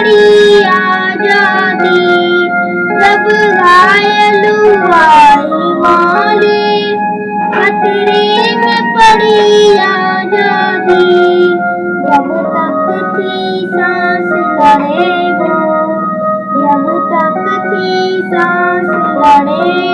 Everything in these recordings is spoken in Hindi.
पड़ी आज़ादी, जब घायल हुआ खतरे में पड़ी आज़ादी। जब तक थी सांस लड़े वो, जब तक थी सांस लड़े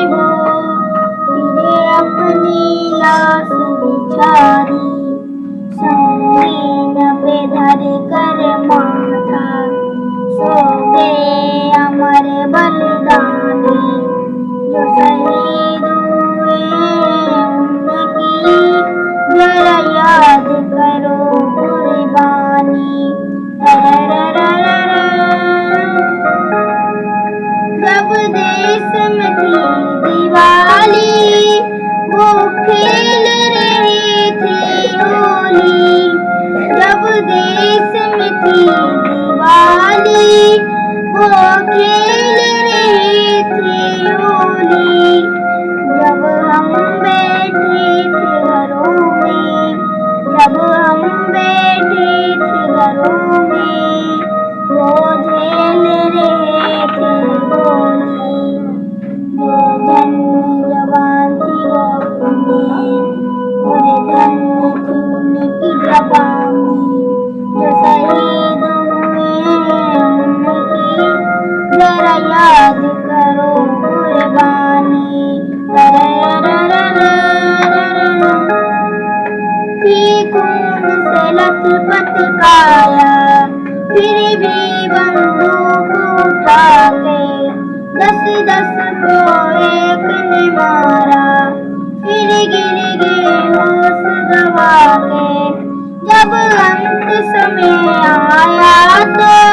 थी से फिर भी बंदूक उठा के दस दस को एक ने मारा। फिर गिर गए होश गवा के जब अंत समय आया तो